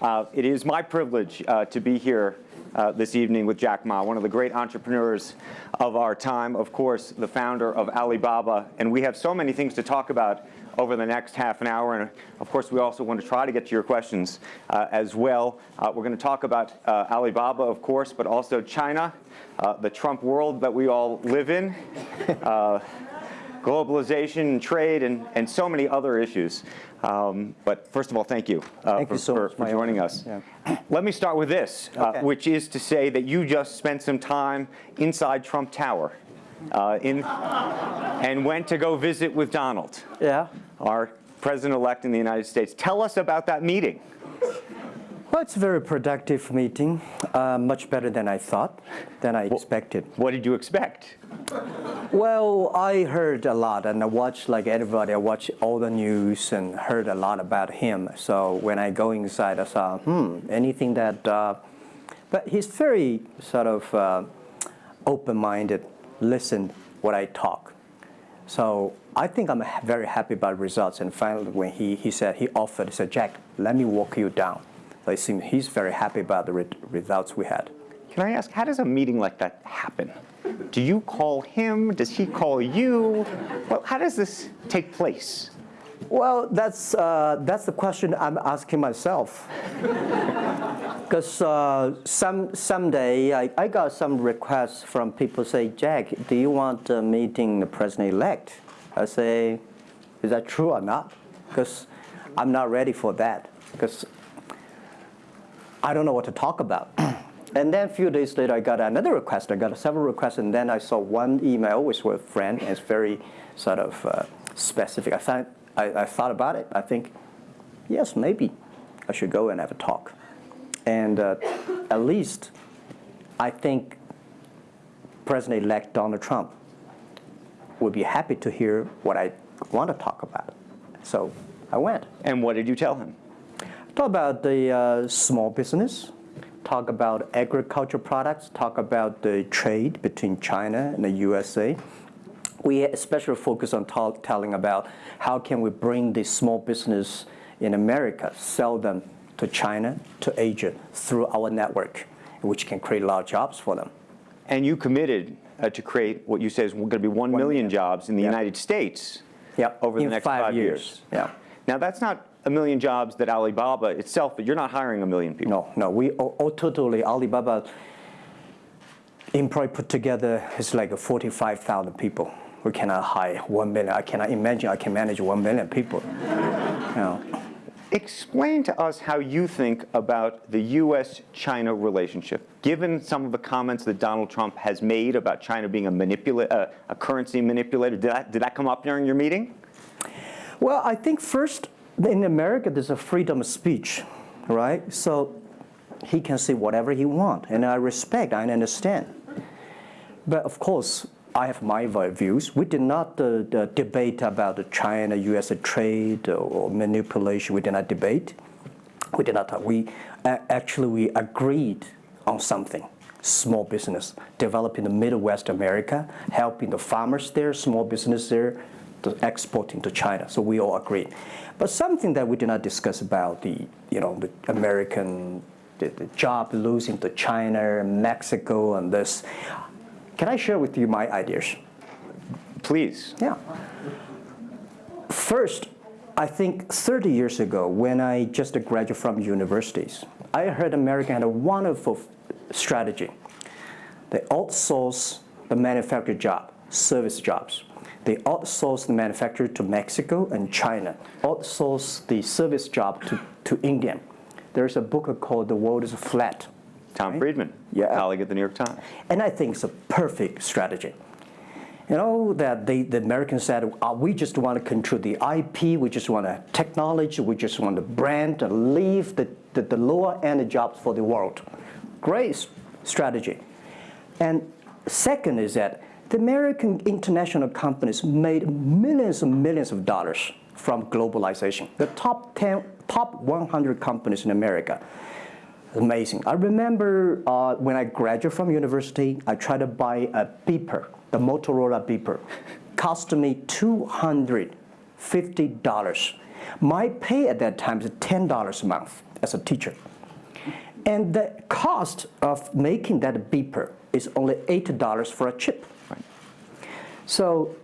Uh, it is my privilege uh, to be here uh, this evening with Jack Ma, one of the great entrepreneurs of our time, of course, the founder of Alibaba. And we have so many things to talk about over the next half an hour. And of course, we also want to try to get to your questions uh, as well. Uh, we're going to talk about uh, Alibaba, of course, but also China, the Trump world that we all live in. Uh, globalization, trade, and, and so many other issues. Um, but first of all, thank you, uh, thank for, you so for, for joining us. Yeah. Let me start with this, uh, which is to say that you just spent some time inside Trump Tower uh, in, and went to go visit with Donald, Yeah. our president-elect in the United States. Tell us about that meeting. Well, it's a very productive meeting, uh, much better than I thought, than I expected. What did you expect? Well, I heard a lot, and I watched like everybody. I watched all the news and heard a lot about him. So when I go inside, I saw, hmm, anything that. Uh, but he's very sort of uh, open-minded. Listen what I talk. So I think I'm very happy about results. And finally, when he, he said he offered, he said, Jack, let me walk you down. It seems he's very happy about the re- results we had. Can I ask, how does a meeting like that happen? Do you call him? Does he call you? Well, how does this take place? Well, that's, uh, that's the question I'm asking myself. Because uh, some, someday I, I got some requests from people say, Jack, do you want a meeting the president-elect? I say, is that true or not? Because I'm not ready for that. Because I don't know what to talk about. and then a few days later, I got another request. I got several requests, and then I saw one email which with a friend, and it's very sort of uh, specific. I thought, I, I thought about it. I think, yes, maybe I should go and have a talk. And uh, at least, I think President-elect Donald Trump would be happy to hear what I want to talk about. So I went. And what did you tell him? Talk about the uh, small business, talk about agriculture products, talk about the trade between China and the USA. We especially focus on talk, telling about how can we bring the small business in America, sell them to China, to Asia through our network, which can create a lot of jobs for them. And you committed uh, to create what you say is going to be 1 million million. jobs in the Yeah. United States Yeah, over the next five five years. Yeah. Now, that's not a million jobs that Alibaba itself, but you're not hiring a million people. No, no, we all, all totally Alibaba employee put together is like 45,000 people. We cannot hire 1 million. I cannot imagine I can manage 1 million people. You know. Explain to us how you think about the U.S.-China relationship, given some of the comments that Donald Trump has made about China being a, manipula- uh, a currency manipulator. Did that, did that come up during your meeting? Well, I think first, in America, there's a freedom of speech, right? So he can say whatever he wants, and I respect, I understand. But of course, I have my views. We did not uh, the debate about the China-U.S. trade or, manipulation. We did not debate. We did not. We uh, actually we agreed on something. Small business, developing the Midwest America, helping the farmers there, small business there, to exporting to China. So we all agreed. But something that we did not discuss about the, you know, the American the, the job losing to China, Mexico, and this. Can I share with you my ideas? Please. Yeah. First, I think 30 years ago, when I just graduated from universities, I heard America had a wonderful strategy. They outsource the manufacturing job, service jobs. They outsource the manufacturer to Mexico and China, outsource the service job to, to India. There's a book called The World is Flat. Tom Friedman, Yeah. colleague at the New York Times. And I think it's a perfect strategy. You know, that they, the Americans said, uh, we just want to control the IP, we just want to technology, we just want the brand and leave the, the, the lower end jobs for the world. Great strategy. And second is that the American international companies made millions and millions of dollars from globalization. The top 10, top 100 companies in America amazing. I remember uh, when I graduated from university, I tried to buy a beeper, the Motorola beeper. Cost me $250. My pay at that time is $10 a month. as a teacher. And the cost of making that beeper is only $8 for a chip. So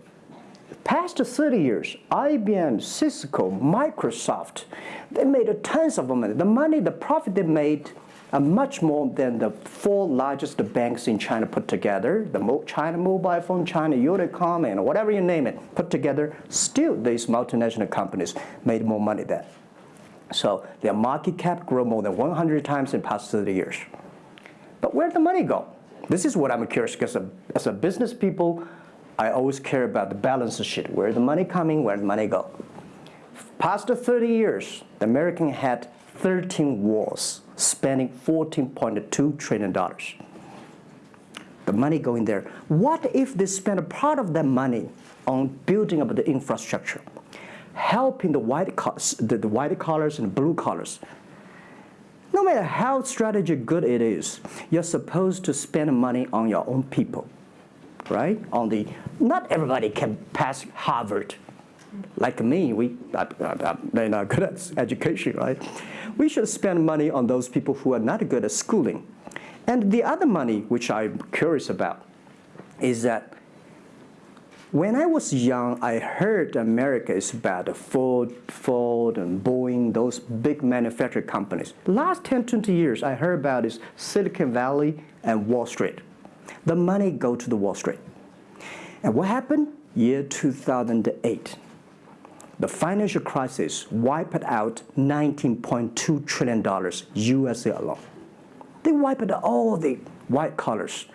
past 30 years, IBM, Cisco, Microsoft, they made tons of money. The money, the profit they made are much more than the four largest banks in China put together, the China Mobile Phone, China Unicom, and whatever you name it, put together. Still, these multinational companies made more money than. So their market cap grew more than 100 times in the past 30 years. But where'd the money go? This is what I'm curious because as a business people, I always care about the balance sheet. Where the money coming, where the money go. Past 30 years, the American had 13 wars, spending 14.2 trillion dollars. The money going there. What if they spend a part of that money on building up the infrastructure, helping the white the, the white collars and blue collars? No matter how strategy good it is, you're supposed to spend money on your own people right? On the, not everybody can pass Harvard. Like me, we, they're not good at education, right? We should spend money on those people who are not good at schooling. And the other money, which I'm curious about, is that when I was young, I heard America is about Ford, Ford and Boeing, those big manufacturing companies. Last 10, 20 years, I heard about is Silicon Valley and Wall Street the money go to the Wall Street. And what happened? Year 2008. The financial crisis wiped out $19.2 trillion USA alone. They wiped out all the white collars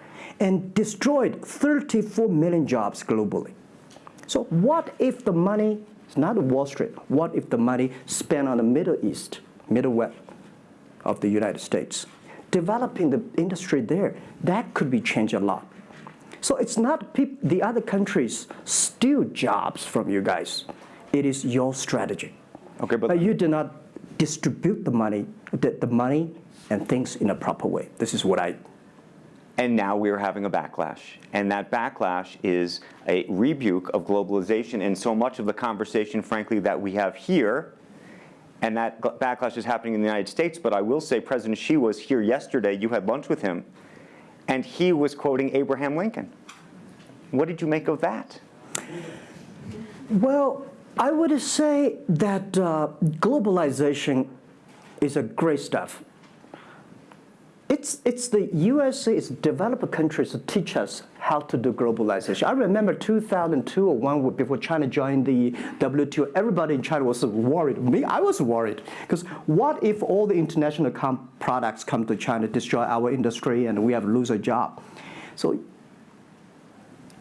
and destroyed 34 million jobs globally. So what if the money is not Wall Street? What if the money spent on the Middle East, Middle West of the United States? developing the industry there, that could be changed a lot. So it's not the other countries steal jobs from you guys. It is your strategy. Okay, but, but you do not distribute the money, the, the money and things in a proper way. This is what I and now we are having a backlash. And that backlash is a rebuke of globalization. And so much of the conversation, frankly, that we have here and that backlash is happening in the United States. But I will say President Xi was here yesterday. You had lunch with him, and he was quoting Abraham Lincoln. What did you make of that? Well, I would say that uh, globalization is a great stuff. It's, it's the USA, it's developed countries to teach us how to do globalization. I remember 2002 or one before China joined the WTO, everybody in China was worried. Me, I was worried. Because what if all the international products come to China, destroy our industry, and we have lose a job? So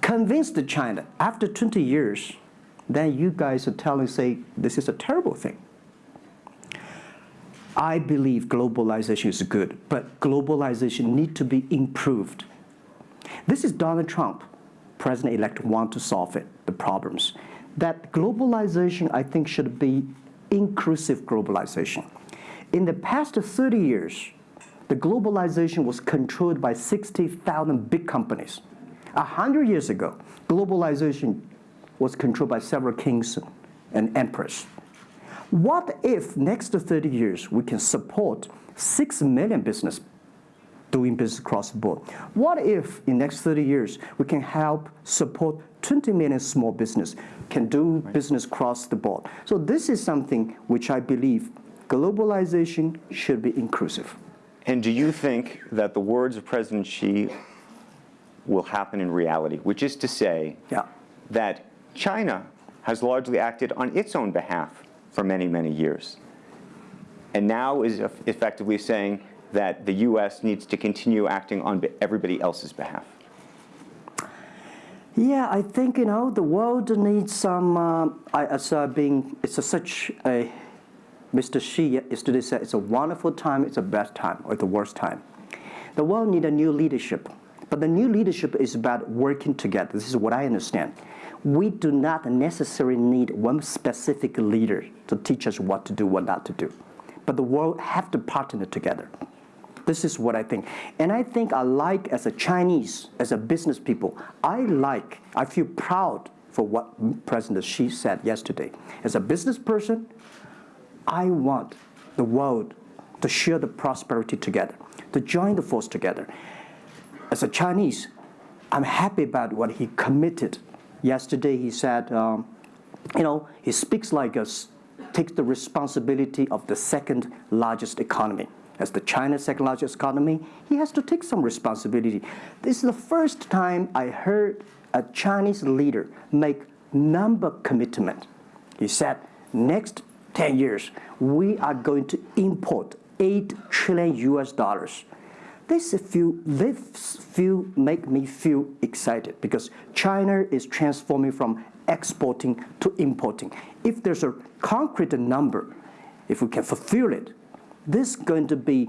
convince the China, after 20 years, then you guys are telling, say, this is a terrible thing. I believe globalization is good, but globalization need to be improved. This is Donald Trump, president-elect, want to solve it, the problems. That globalization, I think, should be inclusive globalization. In the past 30 years, the globalization was controlled by 60,000 big companies. A hundred years ago, globalization was controlled by several kings and emperors. What if next 30 years we can support 6 million business doing business across the board? What if in next 30 years we can help support 20 million small business can do right. business across the board? So this is something which I believe globalization should be inclusive. And do you think that the words of President Xi will happen in reality, which is to say yeah. that China has largely acted on its own behalf for many, many years. And now is effectively saying that the U.S. needs to continue acting on everybody else's behalf. Yeah, I think you know the world needs some. Uh, as uh, being, it's a, such a. Mr. Xi yesterday said it's a wonderful time, it's a bad time, or the worst time. The world needs a new leadership, but the new leadership is about working together. This is what I understand we do not necessarily need one specific leader to teach us what to do, what not to do. But the world have to partner together. This is what I think. And I think I like, as a Chinese, as a business people, I like, I feel proud for what President Xi said yesterday. As a business person, I want the world to share the prosperity together, to join the force together. As a Chinese, I'm happy about what he committed. Yesterday, he said, um, you know, he speaks like us, takes the responsibility of the second largest economy. As the China's second largest economy, he has to take some responsibility. This is the first time I heard a Chinese leader make number commitment. He said, next 10 years, we are going to import 8 trillion US dollars. This feel, this feel make me feel excited because China is transforming from exporting to importing. If there's a concrete number, if we can fulfill it, this is going to be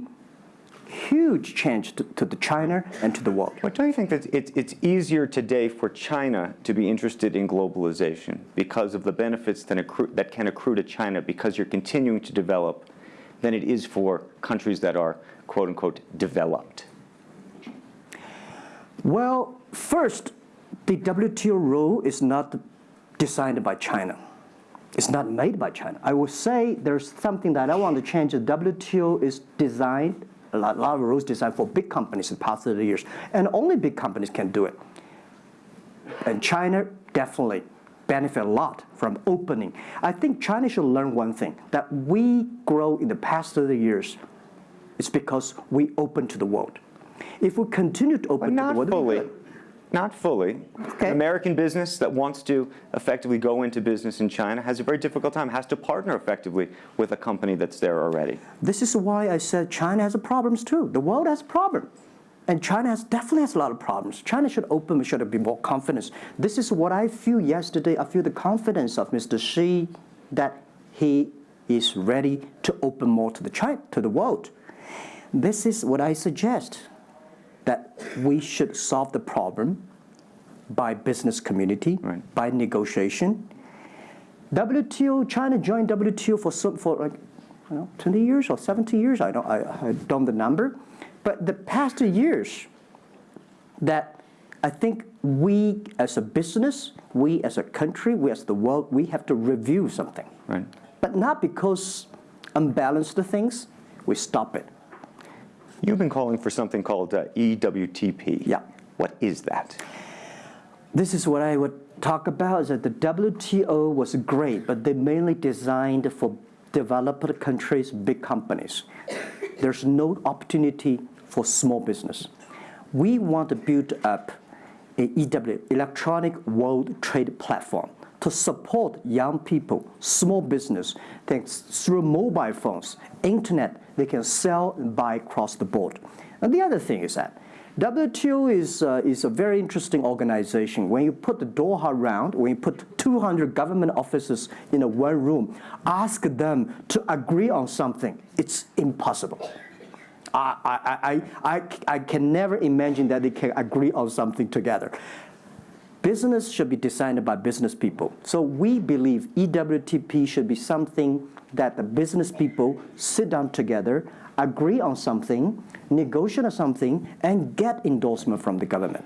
huge change to, to the China and to the world. But don't you think that it's, it's easier today for China to be interested in globalization because of the benefits that, accrue, that can accrue to China because you're continuing to develop than it is for countries that are, quote unquote, developed? Well, first, the WTO rule is not designed by China. It's not made by China. I would say there's something that I want to change. The WTO is designed, a lot, a lot of rules designed for big companies in the past 30 years, and only big companies can do it. And China definitely benefit a lot from opening. I think China should learn one thing, that we grow in the past 30 years, it's because we open to the world. If we continue to open to the world, fully. Not fully. Okay. An American business that wants to effectively go into business in China has a very difficult time, has to partner effectively with a company that's there already. This is why I said China has problems too. The world has problems. And China has, definitely has a lot of problems. China should open, should be more confidence. This is what I feel yesterday. I feel the confidence of Mr. Xi that he is ready to open more to the, China, to the world. This is what I suggest, that we should solve the problem by business community, Right. by negotiation. WTO, China joined WTO for, some, for like, don't know, 20 years or 70 years, I don't, I, I don't the number. But the past two years, that I think we as a business, we as a country, we as the world, we have to review something. Right. But not because unbalanced things, we stop it. You've been calling for something called uh, EWTP. Yeah. What is that? This is what I would talk about, is that the WTO was great, but they mainly designed for developed countries, big companies. There's no opportunity for small business. We want to build up a EW, Electronic World Trade Platform, to support young people, small business, thanks through mobile phones, internet, they can sell and buy across the board. And the other thing is that WTO is, uh, is a very interesting organization. When you put the Doha round, when you put 200 government officers in a one room, ask them to agree on something, it's impossible. I, I, I, I, I can never imagine that they can agree on something together. Business should be designed by business people. So we believe EWTP should be something that the business people sit down together, agree on something, negotiate on something, and get endorsement from the government.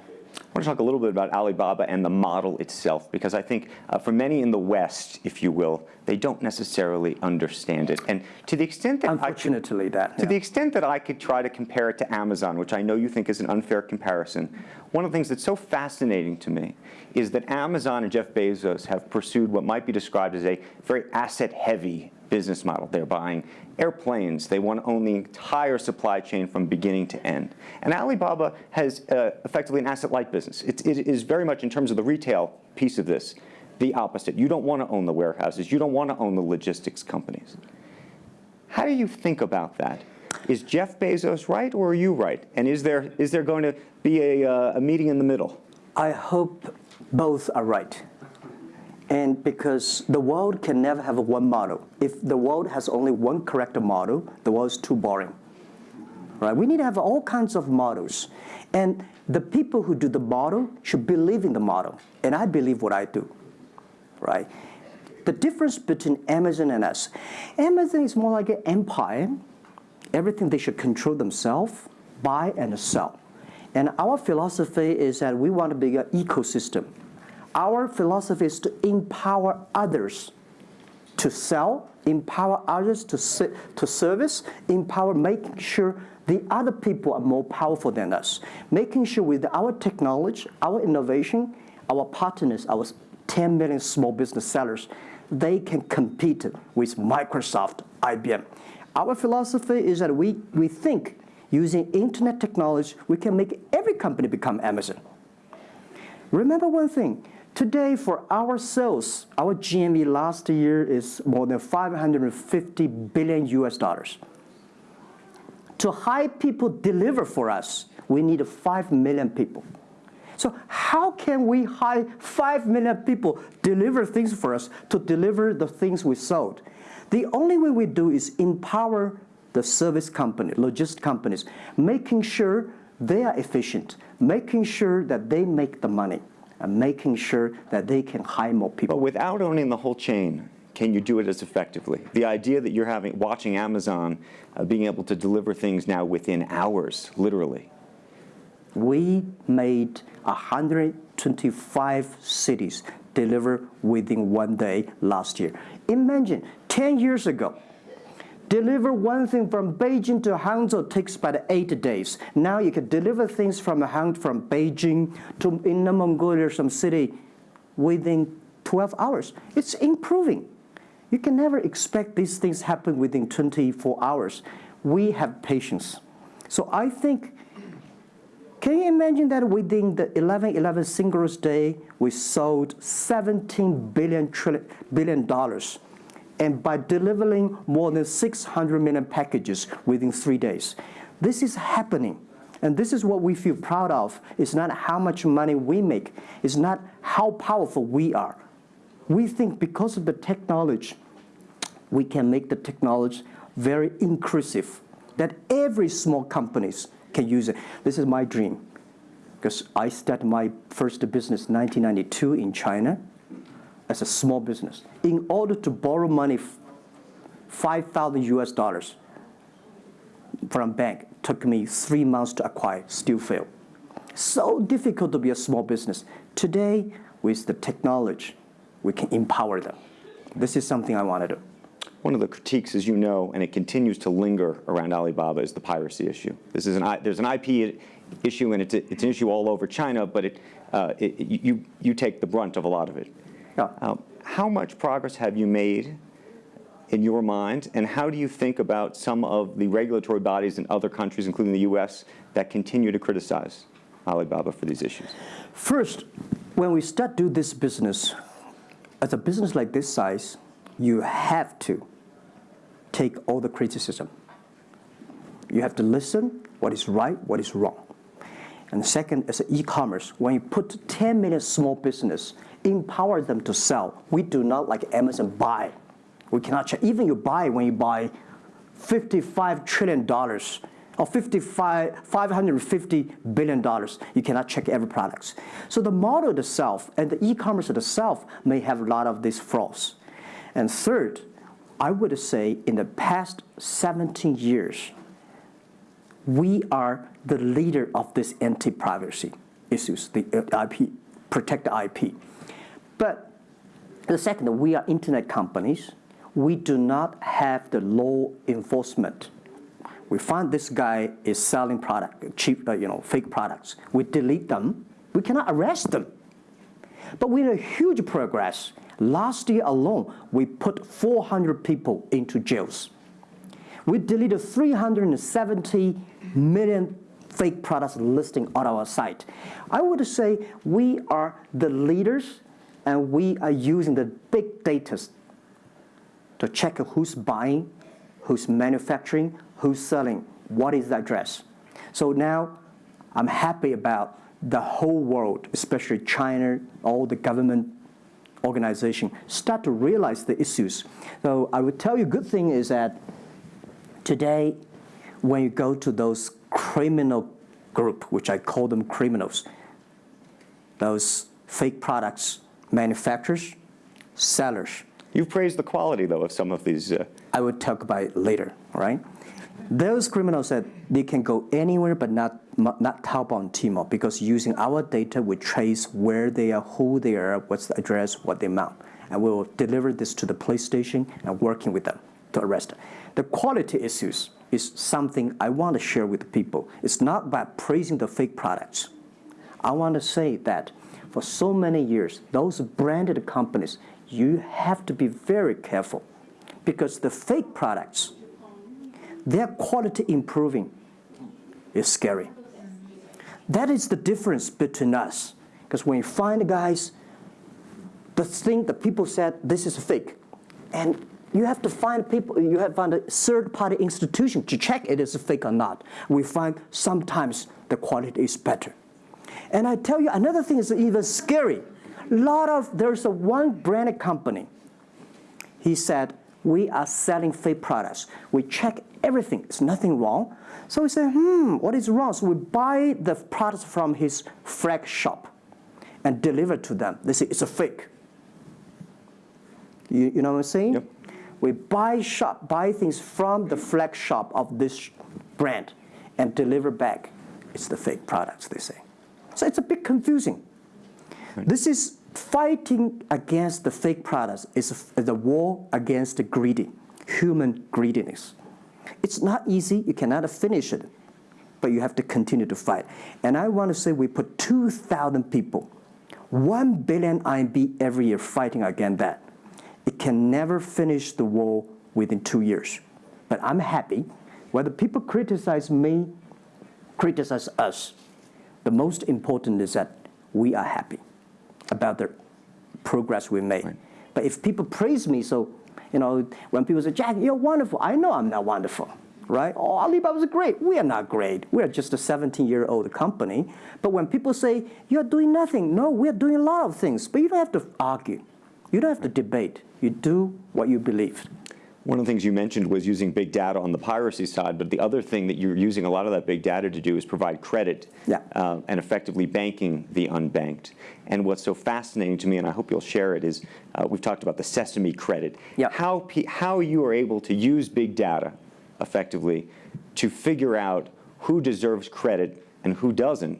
I want to talk a little bit about Alibaba and the model itself, because I think uh, for many in the West, if you will, they don't necessarily understand it. And to the extent that I could, Unfortunately, that. to the extent that I could try to compare it to Amazon, which I know you think is an unfair comparison, one of the things that's so fascinating to me is that Amazon and Jeff Bezos have pursued what might be described as a very asset-heavy business model. They're buying airplanes. They want to own the entire supply chain from beginning to end. And Alibaba has uh, effectively an asset-light business. It, it is very much in terms of the retail piece of this, the opposite. You don't want to own the warehouses. You don't want to own the logistics companies. How do you think about that? Is Jeff Bezos right or are you right? And is there, is there going to be a, uh, a meeting in the middle? I hope both are right. And because the world can never have one model. If the world has only one correct model, the world is too boring. Right? We need to have all kinds of models. And the people who do the model should believe in the model. And I believe what I do. Right? The difference between Amazon and us. Amazon is more like an empire. Everything they should control themselves, buy and sell. And our philosophy is that we want to be an ecosystem. Our philosophy is to empower others to sell, empower others to, se- to service, empower making sure the other people are more powerful than us, making sure with our technology, our innovation, our partners, our 10 million small business sellers, they can compete with Microsoft, IBM. Our philosophy is that we, we think using internet technology, we can make every company become Amazon. Remember one thing, today for our sales, our GMV last year is more than 550 billion US dollars. To hire people deliver for us, we need 5 million people. So how can we hire 5 million people deliver things for us to deliver the things we sold? The only way we do is empower the service company, logistic companies, making sure they are efficient, making sure that they make the money, and making sure that they can hire more people. But without owning the whole chain, can you do it as effectively? The idea that you're having watching Amazon uh, being able to deliver things now within hours, literally. We made 125 cities deliver within one day last year. Imagine 10 years ago, deliver one thing from Beijing to Hangzhou takes about eight days. Now you can deliver things from Hang from Beijing to Inner Mongolia, some city, within 12 hours. It's improving. You can never expect these things happen within 24 hours. We have patience. So I think can you imagine that within the 11-11 Singles Day, we sold 17 billion, trillion, billion dollars, and by delivering more than 600 million packages within three days. This is happening, and this is what we feel proud of. It's not how much money we make. It's not how powerful we are. We think because of the technology, we can make the technology very inclusive, that every small companies can use it. This is my dream because I started my first business 1992 in China as a small business. In order to borrow money, 5,000 US dollars from bank took me three months to acquire, still fail. So difficult to be a small business. Today, with the technology, we can empower them. This is something I want to do. One of the critiques, as you know, and it continues to linger around Alibaba, is the piracy issue. This is an, there's an IP issue, and it's, it's an issue all over China, but it, uh, it, you, you take the brunt of a lot of it. Yeah. Um, how much progress have you made in your mind, and how do you think about some of the regulatory bodies in other countries, including the U.S., that continue to criticize Alibaba for these issues? First, when we start do this business, as a business like this size, you have to take all the criticism. You have to listen what is right, what is wrong. And second, as e-commerce, when you put 10 million small business, empower them to sell. We do not like Amazon buy. We cannot check. Even you buy when you buy 55 trillion dollars or 55, 550 billion dollars, you cannot check every product. So the model itself and the e-commerce itself may have a lot of these flaws. And third, I would say in the past 17 years, we are the leader of this anti-piracy issues, the IP, protect IP. But the second, we are internet companies. We do not have the law enforcement. We find this guy is selling product, cheap, uh, you know, fake products. We delete them. We cannot arrest them. But we made huge progress. Last year alone, we put 400 people into jails. We deleted 370 million fake products listing on our site. I would say we are the leaders and we are using the big data to check who's buying, who's manufacturing, who's selling, what is the address. So now I'm happy about the whole world, especially China, all the government organization, start to realize the issues. So I would tell you, good thing is that today, when you go to those criminal group, which I call them criminals, those fake products manufacturers, sellers. You've praised the quality, though, of some of these. Uh... I will talk about it later, right? Those criminals said they can go anywhere but not, not Taobao and Tmall because using our data, we trace where they are, who they are, what's the address, what the amount. and we will deliver this to the police station and working with them to arrest them. The quality issues is something I want to share with people. It's not by praising the fake products. I want to say that for so many years, those branded companies, you have to be very careful because the fake products, their quality improving is scary. That is the difference between us. Because when you find guys, the thing that people said, this is fake. And you have to find people, you have to find a third party institution to check it is fake or not. We find sometimes the quality is better. And I tell you, another thing is even scary. A lot of, there's a one branded company. He said, we are selling fake products. We check everything, there's nothing wrong. So we say, hmm, what is wrong? So we buy the products from his flag shop and deliver to them. They say, it's a fake. You, you know what I'm saying? Yep. We buy shop, buy things from the flag shop of this brand and deliver back. It's the fake products, they say. So it's a bit confusing. This is fighting against the fake products. It's a, the war against the greedy, human greediness. It's not easy. You cannot finish it, but you have to continue to fight. And I want to say we put 2,000 people, 1 billion RMB every year fighting against that. It can never finish the war within two years. But I'm happy. Whether people criticize me, criticize us, the most important is that we are happy about the progress we made. Right. But if people praise me, so you know, when people say, Jack, you're wonderful, I know I'm not wonderful, right? Oh, Alibaba is great. We are not great. We are just a 17-year-old company. But when people say, you're doing nothing, no, we're doing a lot of things. But you don't have to argue. You don't have to debate. You do what you believe. One of the things you mentioned was using big data on the piracy side, but the other thing that you're using a lot of that big data to do is provide credit Yeah. uh, and effectively banking the unbanked. And what's so fascinating to me, and I hope you'll share it, is uh, we've talked about the Sesame credit. Yeah. How, how you are able to use big data effectively to figure out who deserves credit and who doesn't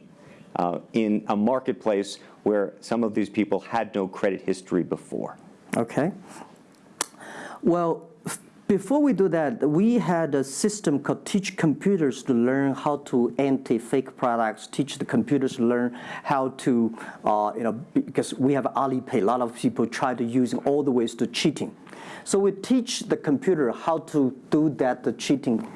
uh, in a marketplace where some of these people had no credit history before. Okay. Well, before we do that, we had a system called Teach Computers to learn how to anti-fake products, teach the computers to learn how to, uh, you know, because we have Alipay, a lot of people try to using all the ways to cheating. So we teach the computer how to do that, the cheating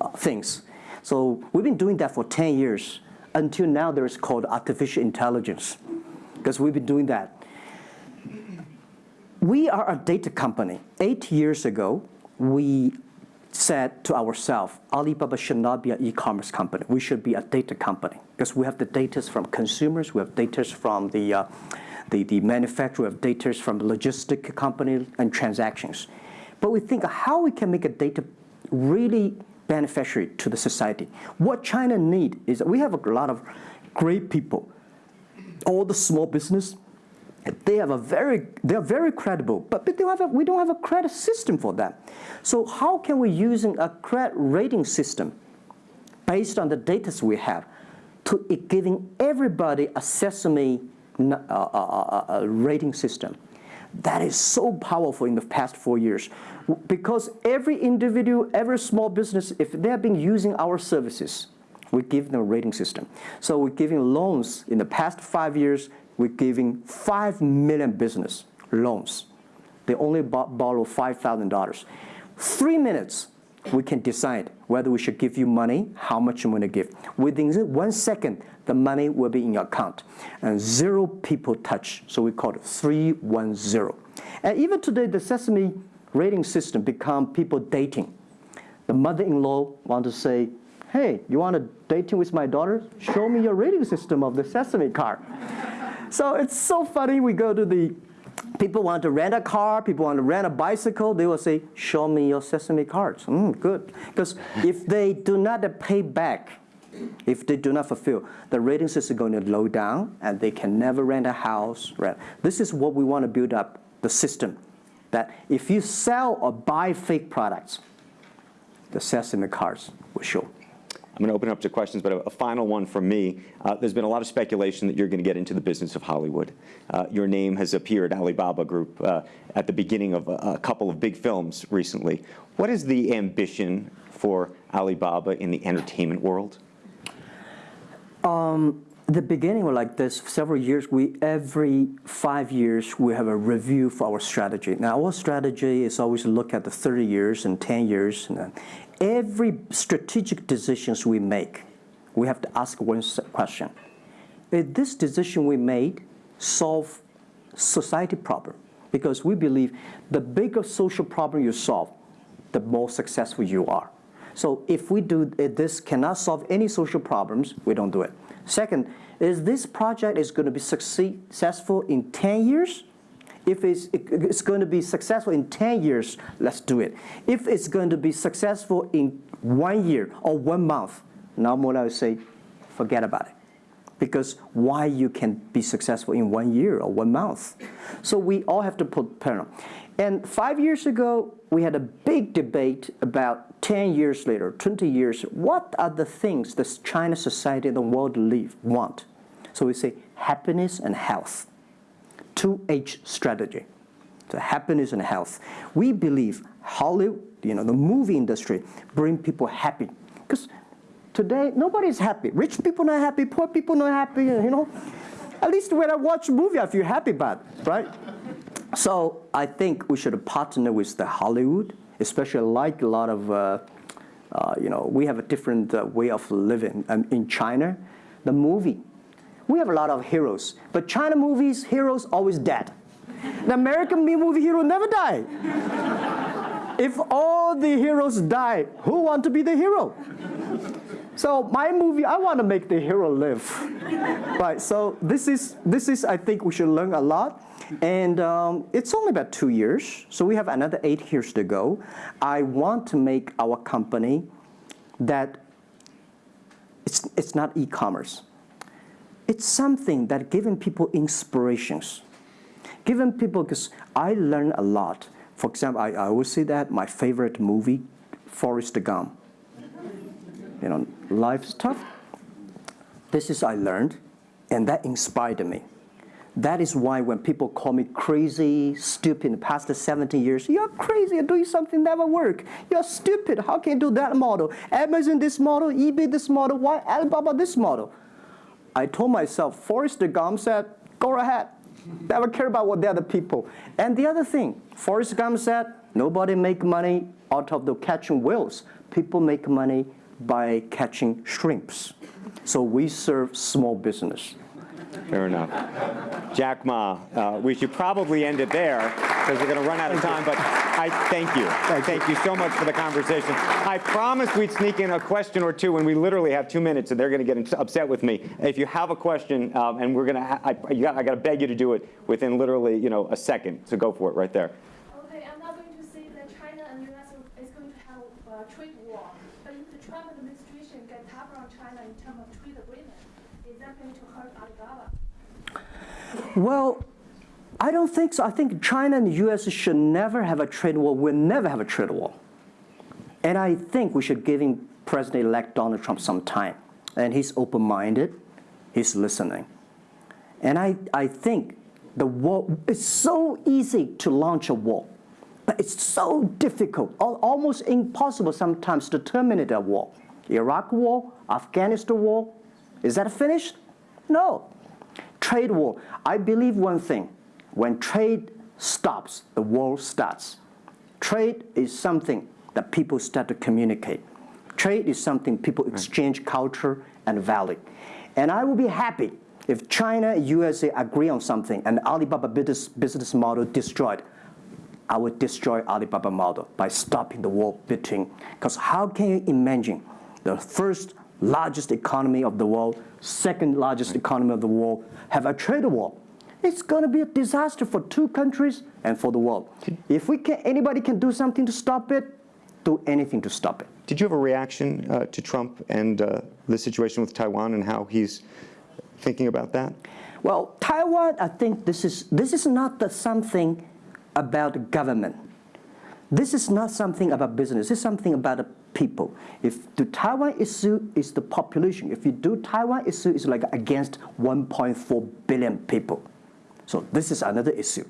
uh, things. So we've been doing that for 10 years. Until now, there's called artificial intelligence, because we've been doing that we are a data company. Eight years ago, we said to ourselves, Alibaba should not be an e-commerce company. We should be a data company because we have the data from consumers, we have data from the, uh, the, the manufacturer, we have data from the logistic company and transactions. But we think how we can make a data really beneficiary to the society. What China need is we have a lot of great people, all the small business, they have a very they are very credible but, but they have a, we don't have a credit system for them so how can we using a credit rating system based on the data we have to giving everybody a sesame uh, uh, uh, uh, rating system? That is so powerful in the past four years. Because every individual every small business if they have been using our services we give them a rating system. So we're giving loans in the past five years we're giving 5 million business loans. They only borrow $5,000. Three minutes, we can decide whether we should give you money, how much you want to give. Within one second, the money will be in your account. And zero people touch, so we call it 310. And even today, the Sesame rating system become people dating. The mother-in-law want to say, hey, you want to dating with my daughter? Show me your rating system of the Sesame card. So it's so funny. We go to the people want to rent a car, people want to rent a bicycle. They will say, "Show me your Sesame cards." Mm, good, because if they do not pay back, if they do not fulfill, the rating system is going to low down, and they can never rent a house. Rent. This is what we want to build up the system. That if you sell or buy fake products, the Sesame cards will show. I'm going to open it up to questions, but a, a final one from me. Uh, there's been a lot of speculation that you're going to get into the business of Hollywood. Uh, your name has appeared, Alibaba Group, uh, at the beginning of a, a couple of big films recently. What is the ambition for Alibaba in the entertainment world? the beginning was like this. Several years, we every five years we have a review for our strategy. Now, our strategy is always to look at the 30 years and 10 years. And every strategic decisions we make, we have to ask one question: Is this decision we made solve society problem? Because we believe the bigger social problem you solve, the more successful you are. So if we do if this cannot solve any social problems, we don't do it. Second, is this project is going to be successful in 10 years? If it's, it's going to be successful in 10 years, let's do it. If it's going to be successful in one year or one month, now more I say, forget about it because why you can be successful in one year or one month. So we all have to put parallel. And five years ago, we had a big debate about 10 years later, 20 years, what are the things that China society and the world live, want? So we say happiness and health. 2H strategy. So happiness and health. We believe Hollywood, you know, the movie industry, bring people happy. Because today nobody's happy. Rich people not happy. Poor people not happy. You know, at least when I watch a movie, I feel happy about right? So I think we should partner with the Hollywood, especially like a lot of, uh, uh, you know, we have a different uh, way of living um, in China. The movie, we have a lot of heroes, but China movies, heroes always dead. The American movie hero never die. if all the heroes die, who want to be the hero? So my movie, I want to make the hero live, right? So this is this is I think we should learn a lot, and um, it's only about two years, so we have another eight years to go. I want to make our company that it's it's not e-commerce. It's something that giving people inspirations, giving people because I learn a lot. For example, I, I always say that my favorite movie, Forrest Gump you know, life's tough. This is I learned, and that inspired me. That is why when people call me crazy, stupid in the past 17 years, you're crazy, you're doing something never work. You're stupid. How can you do that model? Amazon this model, eBay this model, why Alibaba this model? I told myself, Forrest Gump said, go ahead. Never care about what the other people. And the other thing, Forrest Gump said, nobody make money out of the catching whales. People make money by catching shrimps. So we serve small business. Fair enough. Jack Ma, uh, we should probably end it there because we're going to run out of time, but I thank you. Thank, you so much for the conversation. I promised we'd sneak in a question or two, and we literally have two minutes, and they're going to get upset with me. If you have a question, um, and we're going to, I, I got to beg you to do it within literally, you know, a second. So go for it right there. Okay, I'm not going to say that China and US is going to have a trade war, but if the Trump administration get tougher on China in terms of trade agreement, is that going to hurt Alibaba? Well, I don't think so. I think China and the US should never have a trade war. We'll never have a trade war. And I think we should give President-elect Donald Trump some time. And he's open-minded. He's listening. And I, I think the war, it's so easy to launch a war, but it's so difficult, al- almost impossible sometimes to terminate a war. Iraq war, Afghanistan war, is that finished? No. Trade war. I believe one thing. When trade stops, the war starts. Trade is something that people start to communicate. Trade is something people exchange culture and value. And I will be happy if China and USA agree on something and Alibaba business, business model destroyed. I would destroy Alibaba model by stopping the war between. Because how can you imagine the first largest economy of the world, second largest economy of the world, have a trade war? It's going to be a disaster for two countries and for the world. If we can, anybody can do something to stop it, do anything to stop it. Did you have a reaction uh, to Trump and uh, the situation with Taiwan and how he's thinking about that? Well, Taiwan, I think this is this is not the something about government. This is not something about business. This is something about people. If the Taiwan issue is the population, if you do Taiwan issue, it's like against 1.4 billion people. So this is another issue.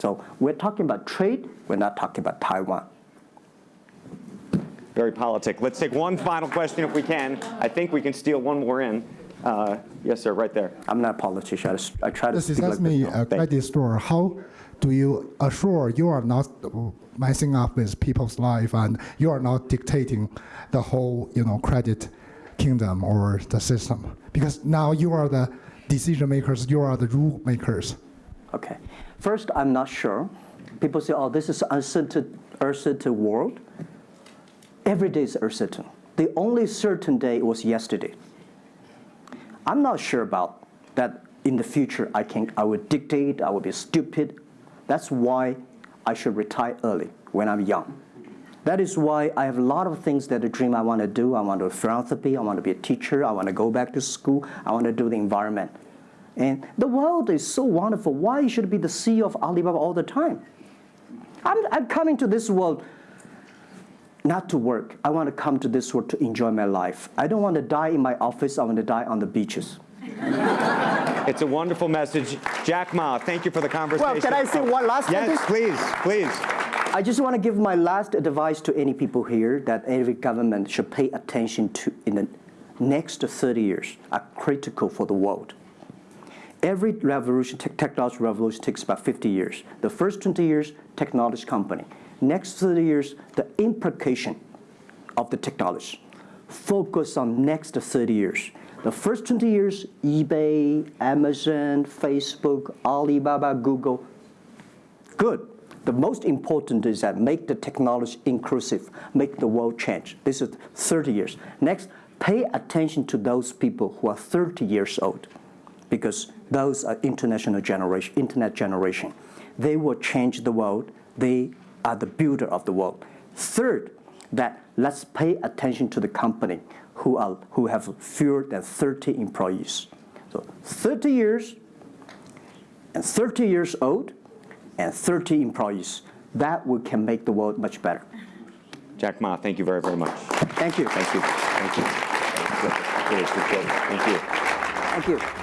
So we're talking about trade, we're not talking about Taiwan. Very politic. Let's take one final question if we can. I think we can steal one more in. Uh, Yes, sir, right there. I'm not a politician. I, s- I try to This is speak like me, this. a credit store, how do you assure you are not messing up with people's life and you are not dictating the whole, you know, credit kingdom or the system? Because now you are the decision makers, you are the rule makers. Okay. First, I'm not sure. People say, oh, this is uncertain, uncertain world. Every day is uncertain. The only certain day was yesterday. I'm not sure about that in the future I can I will dictate, I will be stupid. That's why I should retire early when I'm young. That is why I have a lot of things that I dream I want to do. I want to do philanthropy, I want to be a teacher, I want to go back to school, I want to do the environment. And the world is so wonderful. Why should I be the CEO of Alibaba all the time? I'm, I'm coming to this world not to work. I want to come to this world to enjoy my life. I don't want to die in my office. I want to die on the beaches. It's a wonderful message. Jack Ma, thank you for the conversation. Well, can I say one last Yes, sentence? please, please. I just want to give my last advice to any people here that every government should pay attention to in the next 30 years are critical for the world. Every revolution, tech technology revolution takes about 50 years. The first 20 years, technology company. Next 30 years, the implication of the technology. Focus on next 30 years. The first 20 years, eBay, Amazon, Facebook, Alibaba, Google, Good. The most important is that make the technology inclusive, make the world change. This is 30 years. Next, pay attention to those people who are 30 years old because those are international generation, internet generation. They will change the world. They are the builder of the world. Third, that let's pay attention to the company who, are, who have fewer than 30 employees. So 30 years, and 30 years old and 30 employees. That we can make the world much better. Jack Ma, thank you very, very much. Thank you. Thank you. Thank you. Appreciate it. Thank you. Thank you.